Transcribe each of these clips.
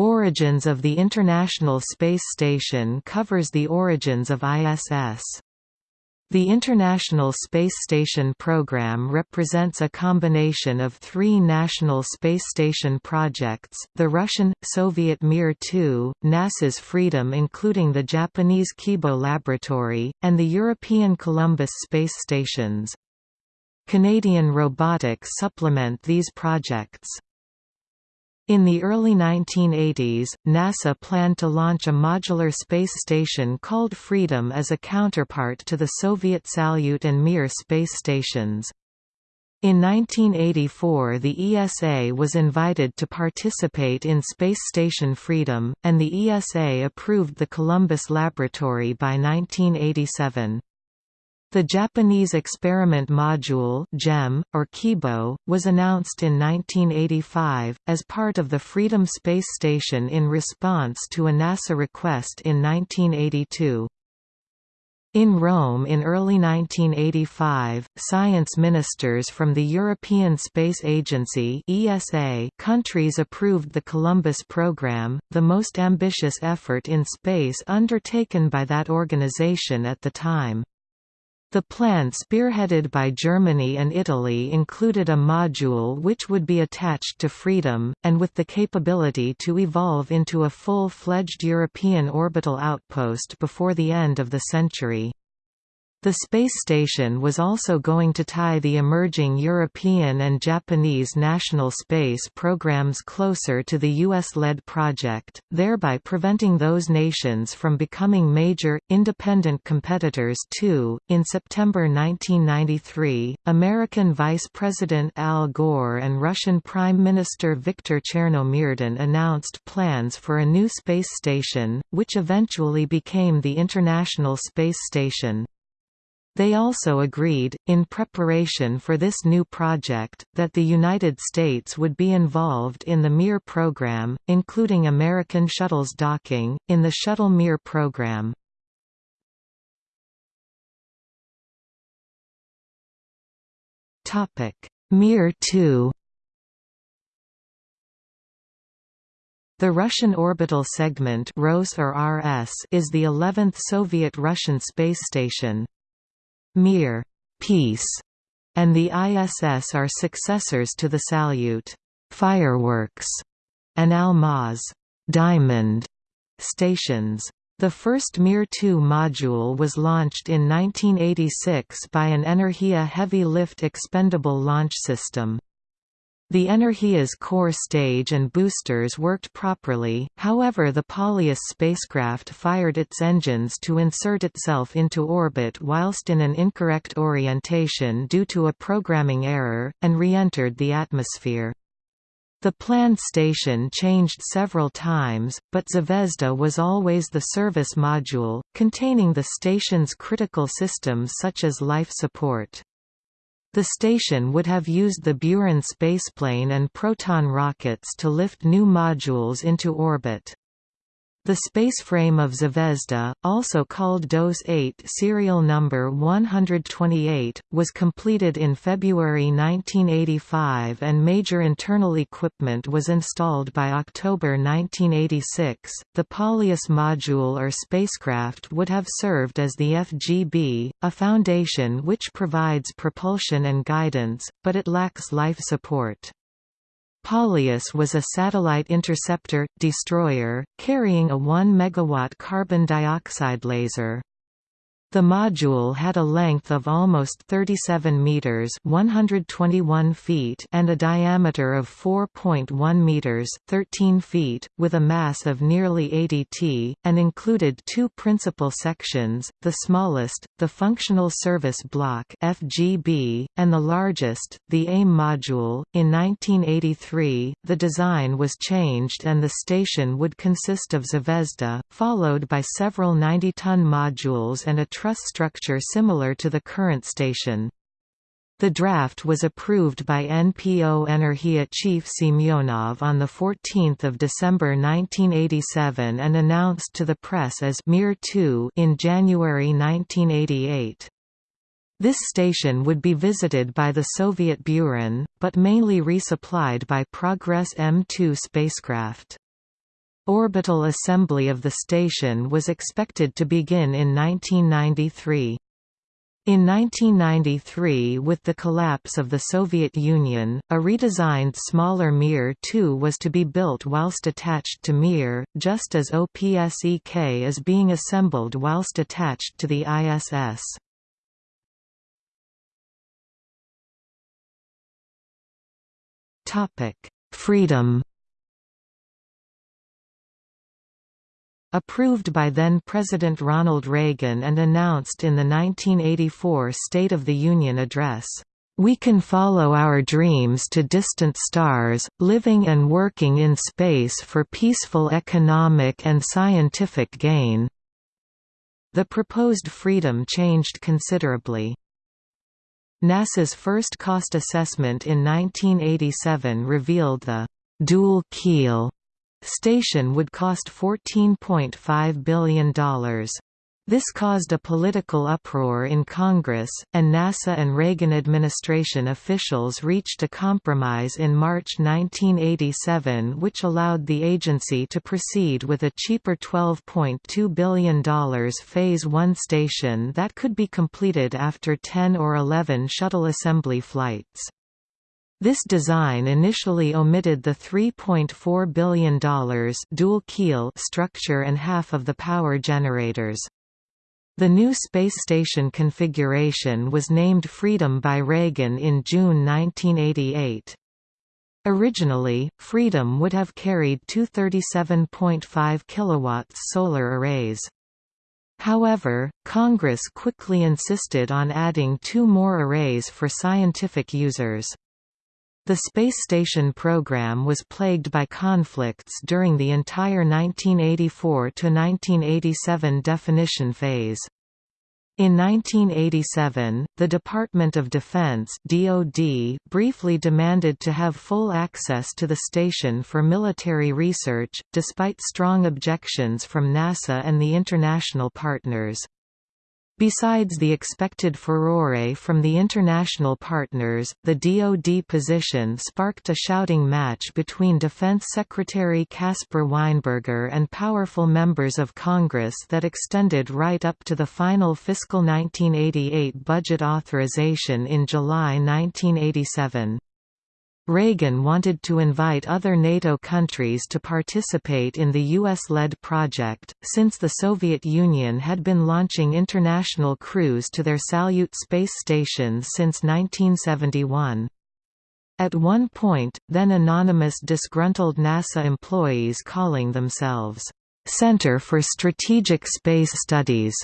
Origins of the International Space Station covers the origins of ISS. The International Space Station program represents a combination of three national space station projects, the Russian, Soviet Mir-2, NASA's Freedom including the Japanese Kibo Laboratory, and the European Columbus space stations. Canadian robotics supplement these projects. In the early 1980s, NASA planned to launch a modular space station called Freedom as a counterpart to the Soviet Salyut and Mir space stations. In 1984 the ESA was invited to participate in Space Station Freedom, and the ESA approved the Columbus Laboratory by 1987. The Japanese Experiment Module JEM, or Kibo, was announced in 1985, as part of the Freedom Space Station in response to a NASA request in 1982. In Rome in early 1985, science ministers from the European Space Agency ESA countries approved the Columbus program, the most ambitious effort in space undertaken by that organization at the time. The plan spearheaded by Germany and Italy included a module which would be attached to Freedom, and with the capability to evolve into a full-fledged European orbital outpost before the end of the century. The space station was also going to tie the emerging European and Japanese national space programs closer to the US-led project, thereby preventing those nations from becoming major, independent competitors too. In September 1993, American Vice President Al Gore and Russian Prime Minister Viktor Chernomyrdin announced plans for a new space station, which eventually became the International Space Station. They also agreed, in preparation for this new project, that the United States would be involved in the Mir program, including American shuttles docking, in the Shuttle Mir program. Mir 2 The Russian orbital segment RS is the 11th Soviet Russian space station. Mir peace, and the ISS are successors to the Salyut fireworks and Almaz diamond stations. The first Mir-2 module was launched in 1986 by an Energia heavy lift expendable launch system. The Energia's core stage and boosters worked properly, however the Polyus spacecraft fired its engines to insert itself into orbit whilst in an incorrect orientation due to a programming error, and re-entered the atmosphere. The planned station changed several times, but Zvezda was always the service module, containing the station's critical systems such as life support. The station would have used the Buran spaceplane and Proton rockets to lift new modules into orbit. The spaceframe of Zvezda, also called DOS-8 serial number 128, was completed in February 1985 and major internal equipment was installed by October 1986. The Polyus module or spacecraft would have served as the FGB, a foundation which provides propulsion and guidance, but it lacks life support. Polyus was a satellite interceptor, destroyer, carrying a 1 MW carbon dioxide laser. The module had a length of almost 37 meters (121 feet) and a diameter of 4.1 meters (13 feet), with a mass of nearly 80 t, and included two principal sections: the smallest, the Functional Service Block (FGB), and the largest, the AIM module. In 1983, the design was changed and the station would consist of Zvezda, followed by several 90-ton modules and a truss structure similar to the current station. The draft was approved by NPO Energia chief Semyonov on 14 December 1987 and announced to the press as Mir 2 in January 1988. This station would be visited by the Soviet Buran, but mainly resupplied by Progress M2 spacecraft. Orbital assembly of the station was expected to begin in 1993. In 1993 with the collapse of the Soviet Union, a redesigned smaller Mir 2 was to be built whilst attached to Mir, just as OPSEK is being assembled whilst attached to the ISS. Freedom Approved by then-President Ronald Reagan and announced in the 1984 State of the Union Address, "...we can follow our dreams to distant stars, living and working in space for peaceful economic and scientific gain." The proposed freedom changed considerably. NASA's first cost assessment in 1987 revealed the dual keel station would cost $14.5 billion. This caused a political uproar in Congress, and NASA and Reagan administration officials reached a compromise in March 1987 which allowed the agency to proceed with a cheaper $12.2 billion Phase 1 station that could be completed after 10 or 11 shuttle assembly flights. This design initially omitted the $3.4 billion dual keel structure and half of the power generators. The new space station configuration was named Freedom by Reagan in June 1988. Originally, Freedom would have carried two 37.5 kW solar arrays. However, Congress quickly insisted on adding two more arrays for scientific users. The space station program was plagued by conflicts during the entire 1984–1987 definition phase. In 1987, the Department of Defense (DoD) briefly demanded to have full access to the station for military research, despite strong objections from NASA and the international partners. Besides the expected furore from the international partners, the DoD position sparked a shouting match between Defense Secretary Caspar Weinberger and powerful members of Congress that extended right up to the final fiscal 1988 budget authorization in July 1987. Reagan wanted to invite other NATO countries to participate in the US-led project, since the Soviet Union had been launching international crews to their Salyut space stations since 1971. At one point, then anonymous disgruntled NASA employees calling themselves, "'Center for Strategic Space Studies'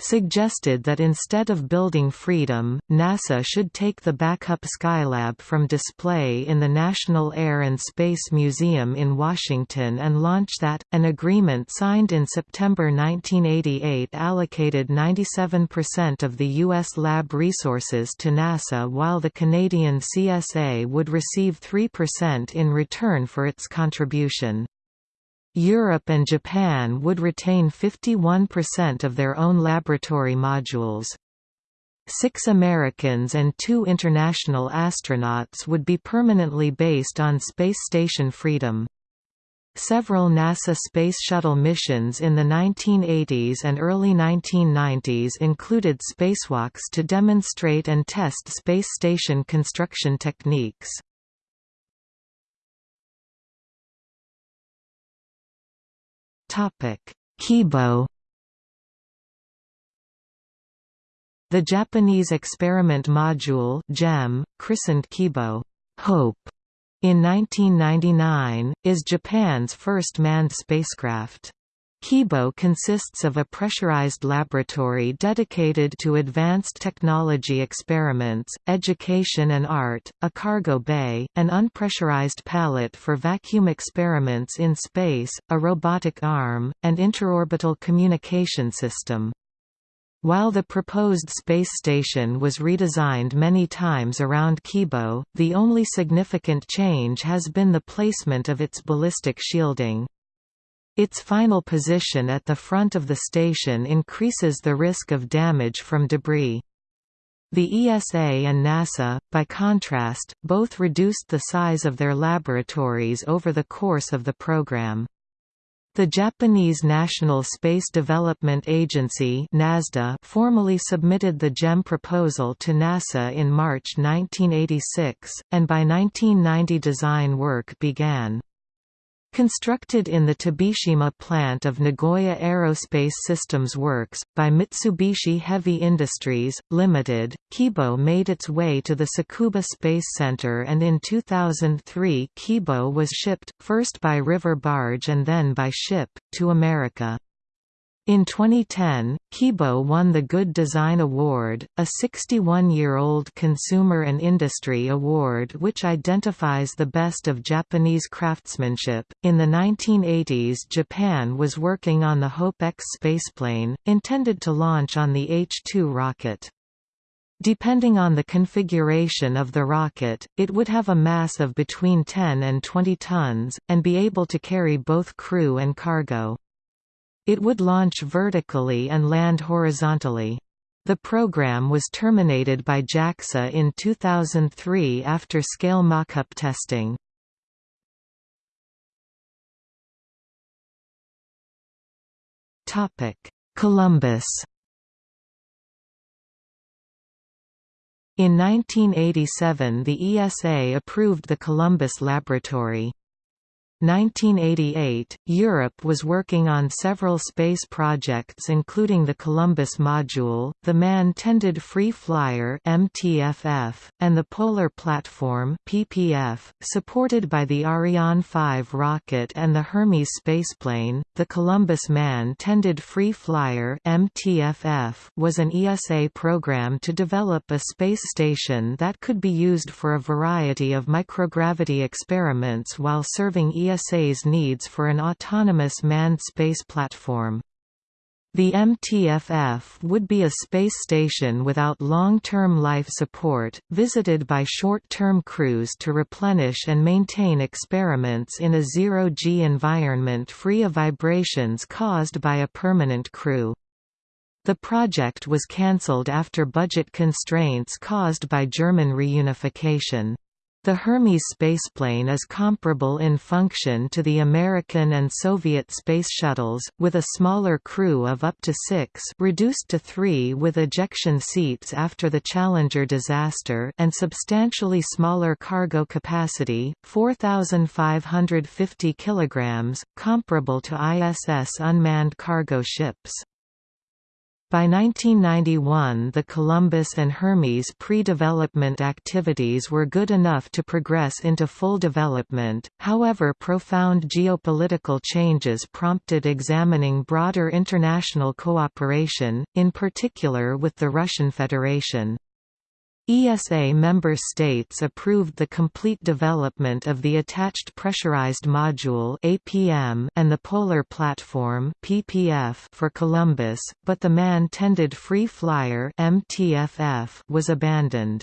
suggested that instead of building Freedom, NASA should take the backup Skylab from display in the National Air and Space Museum in Washington and launch that. An agreement signed in September 1988 allocated 97% of the U.S. lab resources to NASA while the Canadian CSA would receive 3% in return for its contribution. Europe and Japan would retain 51% of their own laboratory modules. Six Americans and two international astronauts would be permanently based on Space Station Freedom. Several NASA Space Shuttle missions in the 1980s and early 1990s included spacewalks to demonstrate and test space station construction techniques. Kibo The Japanese experiment module JEM, christened Kibo Hope, in 1999, is Japan's first manned spacecraft. Kibo consists of a pressurized laboratory dedicated to advanced technology experiments, education and art, a cargo bay, an unpressurized pallet for vacuum experiments in space, a robotic arm, and interorbital communication system. While the proposed space station was redesigned many times around Kibo, the only significant change has been the placement of its ballistic shielding. Its final position at the front of the station increases the risk of damage from debris. The ESA and NASDA, by contrast, both reduced the size of their laboratories over the course of the program. The Japanese National Space Development Agency (NASA) formally submitted the JEM proposal to NASA in March 1986, and by 1990 design work began. Constructed in the Tobishima plant of Nagoya Aerospace Systems Works, by Mitsubishi Heavy Industries, Limited, Kibo made its way to the Tsukuba Space Center and in 2003 Kibo was shipped, first by river barge and then by ship, to America. In 2010, Kibo won the Good Design Award, a 61-year-old consumer and industry award which identifies the best of Japanese craftsmanship. In the 1980s, Japan was working on the Hope X spaceplane, intended to launch on the H-2 rocket. Depending on the configuration of the rocket, it would have a mass of between 10 and 20 tons, and be able to carry both crew and cargo. It would launch vertically and land horizontally. The program was terminated by JAXA in 2003 after scale mock-up testing. Columbus In 1987 the ESA approved the Columbus Laboratory. 1988, Europe was working on several space projects including the Columbus Module, the Man-Tended Free Flyer (MTFF), and the Polar Platform (PPF), supported by the Ariane 5 rocket and the Hermes spaceplane. The Columbus Man-Tended Free Flyer (MTFF) was an ESA program to develop a space station that could be used for a variety of microgravity experiments while serving ESA ESA's needs for an autonomous manned space platform. The MTFF would be a space station without long-term life support, visited by short-term crews to replenish and maintain experiments in a zero-G environment free of vibrations caused by a permanent crew. The project was cancelled after budget constraints caused by German reunification. The Hermes spaceplane is comparable in function to the American and Soviet space shuttles, with a smaller crew of up to six reduced to three with ejection seats after the Challenger disaster and substantially smaller cargo capacity, 4,550 kg, comparable to ISS unmanned cargo ships. By 1991 the Columbus and Hermes pre-development activities were good enough to progress into full development, however profound geopolitical changes prompted examining broader international cooperation, in particular with the Russian Federation. ESA member states approved the complete development of the Attached Pressurized Module (APM) and the Polar Platform (PPF) for Columbus, but the Man-Tended Free Flyer (MTFF) was abandoned.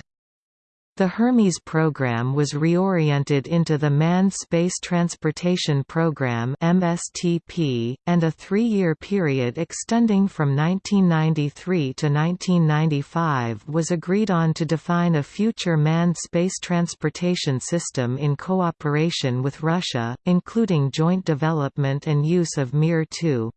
The Hermes program was reoriented into the Manned Space Transportation Program (MSTP), and a three-year period extending from 1993 to 1995 was agreed on to define a future manned space transportation system in cooperation with Russia, including joint development and use of Mir 2.